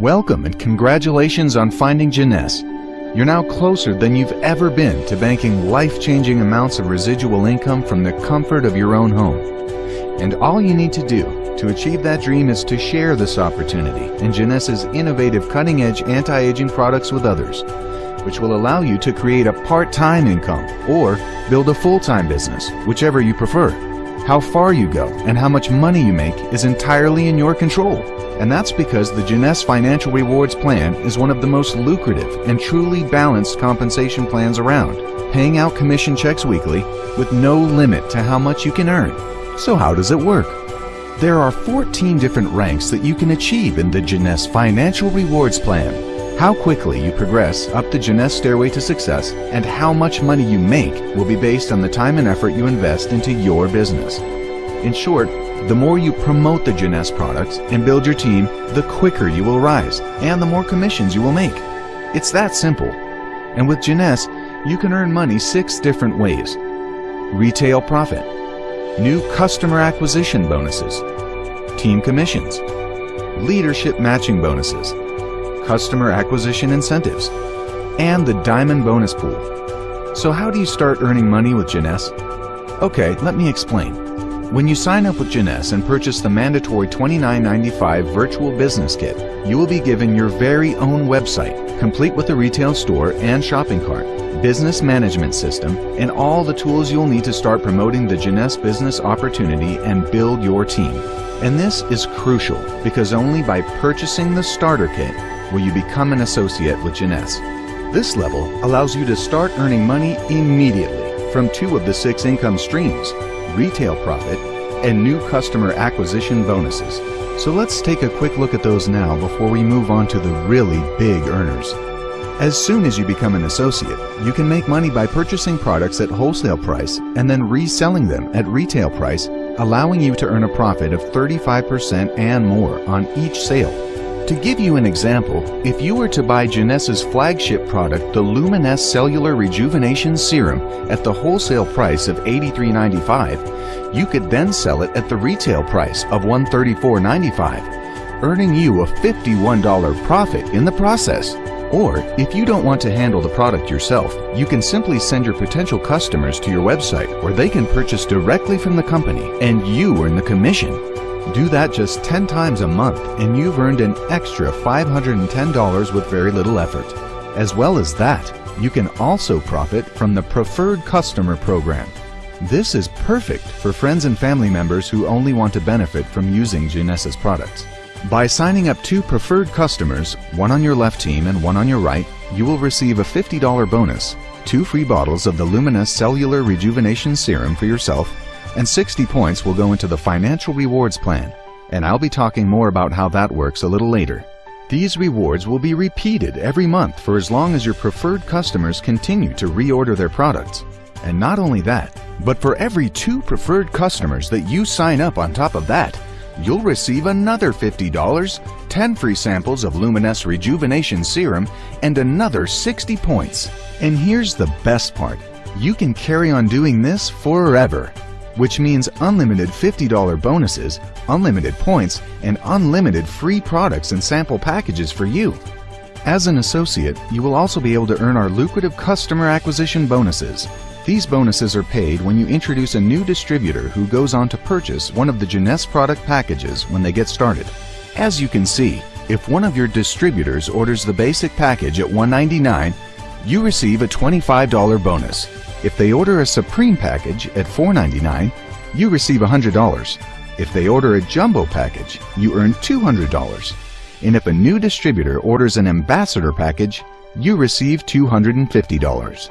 Welcome and congratulations on finding Jeunesse. You're now closer than you've ever been to banking life-changing amounts of residual income from the comfort of your own home. And all you need to do to achieve that dream is to share this opportunity and Jeunesse's innovative cutting-edge anti-aging products with others, which will allow you to create a part-time income or build a full-time business, whichever you prefer. How far you go and how much money you make is entirely in your control. And that's because the Jeunesse Financial Rewards Plan is one of the most lucrative and truly balanced compensation plans around, paying out commission checks weekly with no limit to how much you can earn. So how does it work? There are 14 different ranks that you can achieve in the Jeunesse Financial Rewards Plan. How quickly you progress up the Jeunesse stairway to success and how much money you make will be based on the time and effort you invest into your business. In short, the more you promote the Jeunesse products and build your team, the quicker you will rise and the more commissions you will make. It's that simple. And with Jeunesse, you can earn money six different ways. Retail profit, new customer acquisition bonuses, team commissions, leadership matching bonuses, customer acquisition incentives, and the diamond bonus pool. So how do you start earning money with Jeunesse? Okay, let me explain. When you sign up with Jeunesse and purchase the mandatory $29.95 Virtual Business Kit, you will be given your very own website, complete with a retail store and shopping cart, business management system, and all the tools you'll need to start promoting the Jeunesse business opportunity and build your team. And this is crucial because only by purchasing the starter kit will you become an associate with Jeunesse. This level allows you to start earning money immediately from two of the six income streams retail profit, and new customer acquisition bonuses. So let's take a quick look at those now before we move on to the really big earners. As soon as you become an associate, you can make money by purchasing products at wholesale price and then reselling them at retail price, allowing you to earn a profit of 35% and more on each sale. To give you an example, if you were to buy Jeunesse's flagship product, the Luminesce Cellular Rejuvenation Serum, at the wholesale price of $83.95, you could then sell it at the retail price of $134.95, earning you a $51 profit in the process. Or, if you don't want to handle the product yourself, you can simply send your potential customers to your website where they can purchase directly from the company and you earn the commission. Do that just 10 times a month and you've earned an extra $510 with very little effort. As well as that, you can also profit from the Preferred Customer Program. This is perfect for friends and family members who only want to benefit from using Jeunesse's products. By signing up two preferred customers, one on your left team and one on your right, you will receive a $50 bonus, two free bottles of the Luminesce Cellular Rejuvenation Serum for yourself, and 60 points will go into the financial rewards plan, and I'll be talking more about how that works a little later. These rewards will be repeated every month for as long as your preferred customers continue to reorder their products. And not only that, but for every two preferred customers that you sign up on top of that, you'll receive another $50, 10 free samples of Luminesce Rejuvenation Serum, and another 60 points. And here's the best part. You can carry on doing this forever which means unlimited $50 bonuses, unlimited points, and unlimited free products and sample packages for you. As an associate, you will also be able to earn our lucrative customer acquisition bonuses. These bonuses are paid when you introduce a new distributor who goes on to purchase one of the Jeunesse product packages when they get started. As you can see, if one of your distributors orders the basic package at 199, you receive a $25 bonus. If they order a Supreme package at $4.99, you receive $100. If they order a Jumbo package, you earn $200. And if a new distributor orders an Ambassador package, you receive $250.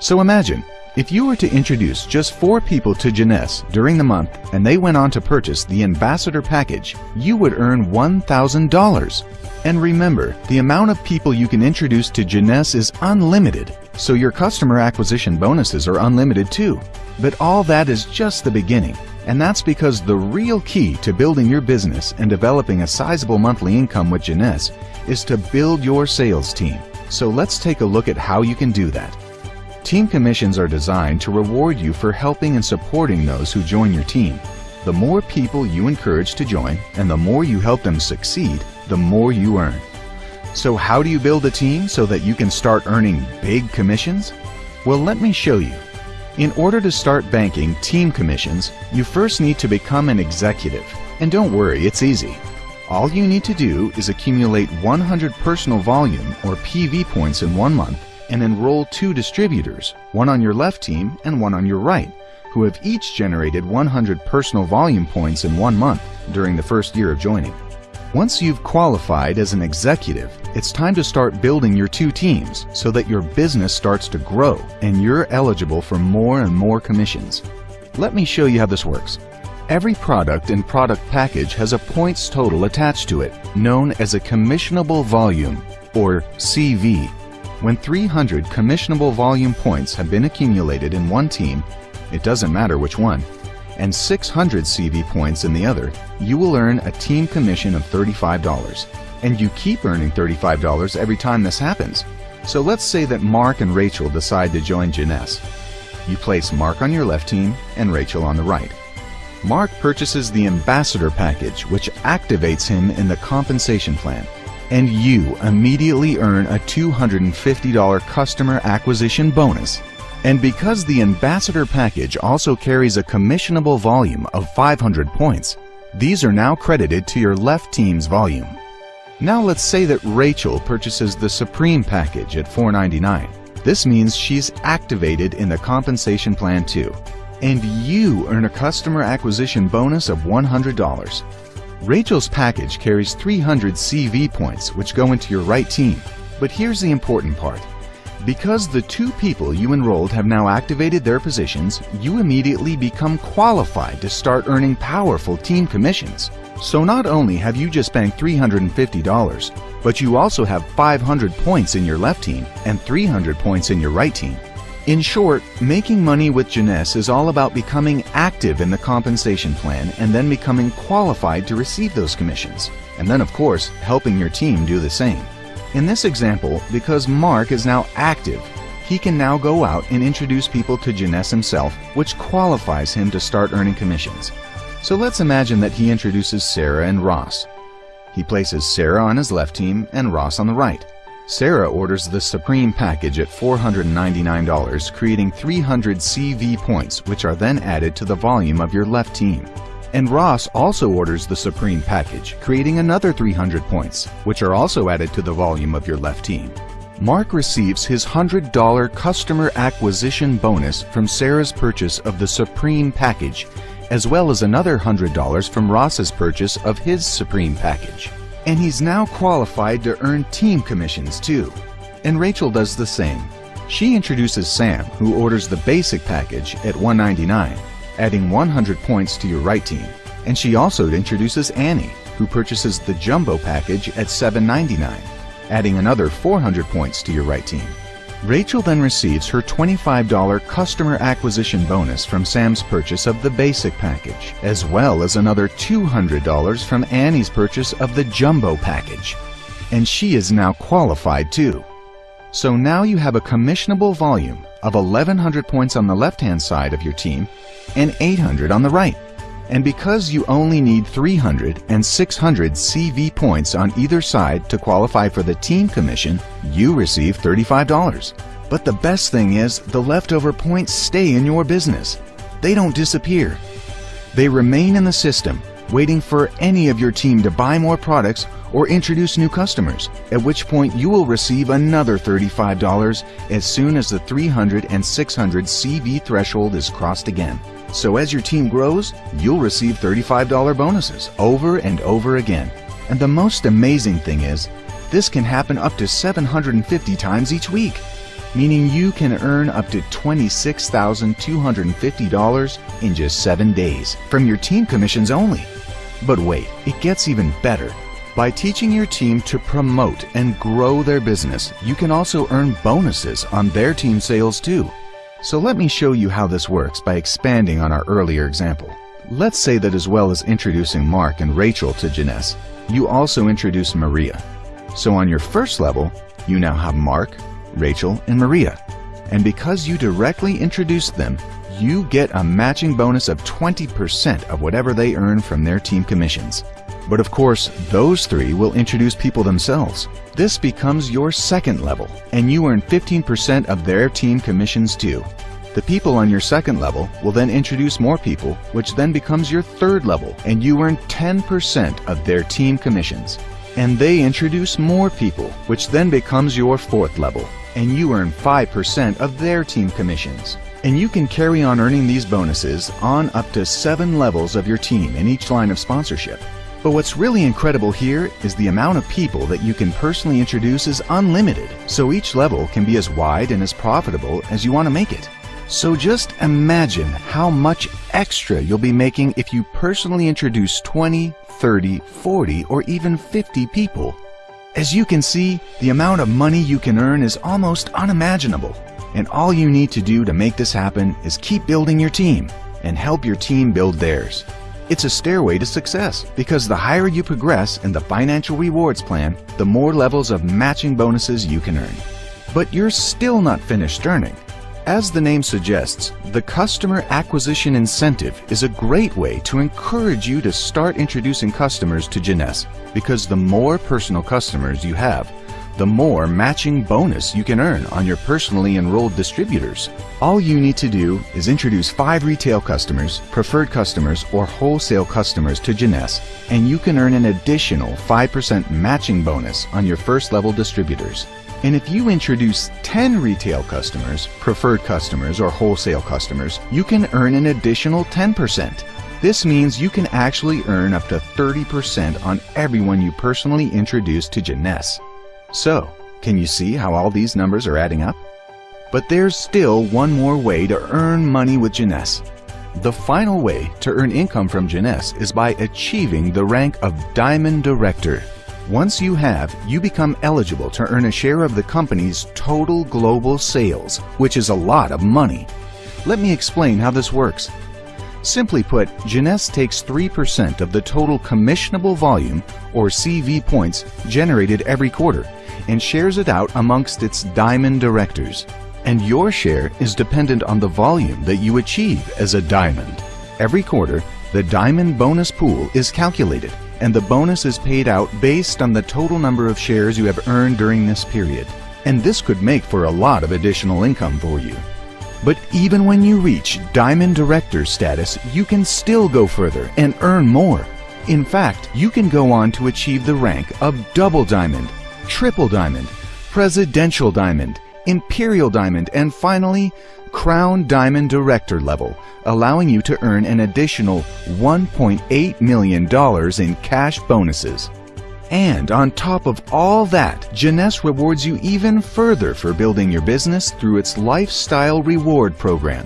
So imagine, if you were to introduce just four people to Jeunesse during the month and they went on to purchase the Ambassador package, you would earn $1,000. And remember, the amount of people you can introduce to Jeunesse is unlimited, so your customer acquisition bonuses are unlimited too. But all that is just the beginning, and that's because the real key to building your business and developing a sizable monthly income with Jeunesse is to build your sales team. So let's take a look at how you can do that. Team commissions are designed to reward you for helping and supporting those who join your team. The more people you encourage to join and the more you help them succeed, the more you earn. So how do you build a team so that you can start earning big commissions? Well, let me show you. In order to start banking team commissions, you first need to become an executive. And don't worry, it's easy. All you need to do is accumulate 100 personal volume or PV points in one month and enroll two distributors, one on your left team and one on your right, who have each generated 100 personal volume points in one month during the first year of joining. Once you've qualified as an executive, it's time to start building your two teams so that your business starts to grow and you're eligible for more and more commissions. Let me show you how this works. Every product and product package has a points total attached to it, known as a commissionable volume, or CV. When 300 commissionable volume points have been accumulated in one team, it doesn't matter which one, and 600 CV points in the other, you will earn a team commission of $35. And you keep earning $35 every time this happens. So let's say that Mark and Rachel decide to join Jeunesse. You place Mark on your left team and Rachel on the right. Mark purchases the Ambassador package, which activates him in the compensation plan. And you immediately earn a $250 customer acquisition bonus and because the Ambassador package also carries a commissionable volume of 500 points, these are now credited to your left team's volume. Now let's say that Rachel purchases the Supreme package at $4.99. This means she's activated in the compensation plan too. And you earn a customer acquisition bonus of $100. Rachel's package carries 300 CV points which go into your right team. But here's the important part. Because the two people you enrolled have now activated their positions, you immediately become qualified to start earning powerful team commissions. So not only have you just banked $350, but you also have 500 points in your left team and 300 points in your right team. In short, making money with Jeunesse is all about becoming active in the compensation plan and then becoming qualified to receive those commissions. And then of course, helping your team do the same. In this example, because Mark is now active, he can now go out and introduce people to Jeunesse himself, which qualifies him to start earning commissions. So let's imagine that he introduces Sarah and Ross. He places Sarah on his left team and Ross on the right. Sarah orders the Supreme package at $499, creating 300 CV points, which are then added to the volume of your left team. And Ross also orders the Supreme package, creating another 300 points, which are also added to the volume of your left team. Mark receives his $100 customer acquisition bonus from Sarah's purchase of the Supreme package, as well as another $100 from Ross's purchase of his Supreme package. And he's now qualified to earn team commissions too. And Rachel does the same. She introduces Sam, who orders the basic package at 199 adding 100 points to your right team. And she also introduces Annie, who purchases the Jumbo package at $7.99, adding another 400 points to your right team. Rachel then receives her $25 customer acquisition bonus from Sam's purchase of the basic package, as well as another $200 from Annie's purchase of the Jumbo package. And she is now qualified too. So now you have a commissionable volume of 1100 points on the left-hand side of your team and 800 on the right. And because you only need 300 and 600 CV points on either side to qualify for the team commission, you receive $35. But the best thing is the leftover points stay in your business. They don't disappear. They remain in the system, waiting for any of your team to buy more products or introduce new customers, at which point you will receive another $35 as soon as the 300 and 600 CV threshold is crossed again. So as your team grows, you'll receive $35 bonuses over and over again. And the most amazing thing is, this can happen up to 750 times each week, meaning you can earn up to $26,250 in just seven days from your team commissions only. But wait, it gets even better. By teaching your team to promote and grow their business, you can also earn bonuses on their team sales too. So let me show you how this works by expanding on our earlier example. Let's say that as well as introducing Mark and Rachel to Jeunesse, you also introduce Maria. So on your first level, you now have Mark, Rachel, and Maria. And because you directly introduced them, you get a matching bonus of 20% of whatever they earn from their team commissions. But of course, those three will introduce people themselves. This becomes your second level, and you earn 15% of their team commissions too. The people on your second level will then introduce more people, which then becomes your third level, and you earn 10% of their team commissions. And they introduce more people, which then becomes your fourth level, and you earn 5% of their team commissions. And you can carry on earning these bonuses on up to seven levels of your team in each line of sponsorship. But what's really incredible here is the amount of people that you can personally introduce is unlimited, so each level can be as wide and as profitable as you want to make it. So just imagine how much extra you'll be making if you personally introduce 20, 30, 40, or even 50 people. As you can see, the amount of money you can earn is almost unimaginable. And all you need to do to make this happen is keep building your team and help your team build theirs. It's a stairway to success because the higher you progress in the financial rewards plan, the more levels of matching bonuses you can earn. But you're still not finished earning. As the name suggests, the customer acquisition incentive is a great way to encourage you to start introducing customers to Jeunesse because the more personal customers you have, the more matching bonus you can earn on your personally enrolled distributors. All you need to do is introduce five retail customers, preferred customers, or wholesale customers to Jeunesse, and you can earn an additional 5% matching bonus on your first level distributors. And if you introduce 10 retail customers, preferred customers, or wholesale customers, you can earn an additional 10%. This means you can actually earn up to 30% on everyone you personally introduce to Jeunesse. So, can you see how all these numbers are adding up? But there's still one more way to earn money with Jeunesse. The final way to earn income from Jeunesse is by achieving the rank of Diamond Director. Once you have, you become eligible to earn a share of the company's total global sales, which is a lot of money. Let me explain how this works. Simply put, Jeunesse takes 3% of the total commissionable volume, or CV points, generated every quarter and shares it out amongst its diamond directors. And your share is dependent on the volume that you achieve as a diamond. Every quarter, the diamond bonus pool is calculated and the bonus is paid out based on the total number of shares you have earned during this period. And this could make for a lot of additional income for you. But even when you reach Diamond Director status, you can still go further and earn more. In fact, you can go on to achieve the rank of Double Diamond Triple Diamond, Presidential Diamond, Imperial Diamond, and finally, Crown Diamond Director level, allowing you to earn an additional $1.8 million in cash bonuses. And on top of all that, Jeunesse rewards you even further for building your business through its Lifestyle Reward Program.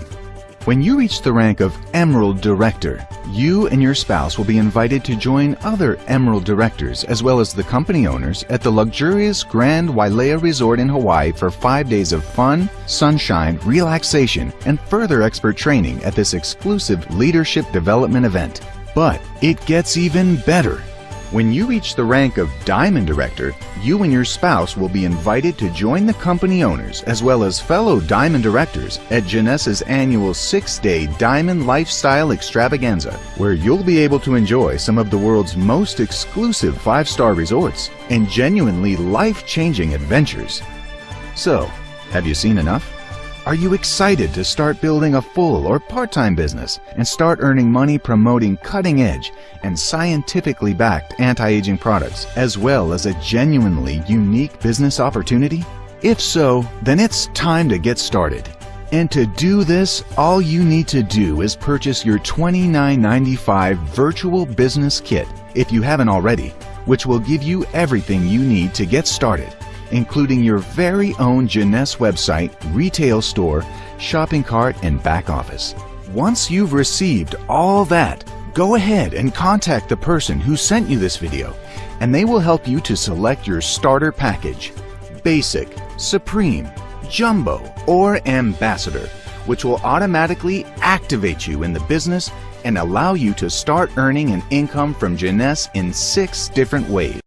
When you reach the rank of Emerald Director, you and your spouse will be invited to join other Emerald Directors as well as the company owners at the luxurious Grand Wailea Resort in Hawaii for five days of fun, sunshine, relaxation, and further expert training at this exclusive leadership development event. But it gets even better. When you reach the rank of Diamond Director, you and your spouse will be invited to join the company owners as well as fellow Diamond Directors at Jeunesse's annual six-day Diamond Lifestyle Extravaganza, where you'll be able to enjoy some of the world's most exclusive five-star resorts and genuinely life-changing adventures. So, have you seen enough? Are you excited to start building a full or part-time business and start earning money promoting cutting-edge and scientifically backed anti-aging products as well as a genuinely unique business opportunity? If so, then it's time to get started. And to do this, all you need to do is purchase your $29.95 virtual business kit if you haven't already, which will give you everything you need to get started including your very own Jeunesse website, retail store, shopping cart, and back office. Once you've received all that, go ahead and contact the person who sent you this video, and they will help you to select your starter package, Basic, Supreme, Jumbo, or Ambassador, which will automatically activate you in the business and allow you to start earning an income from Jeunesse in six different ways.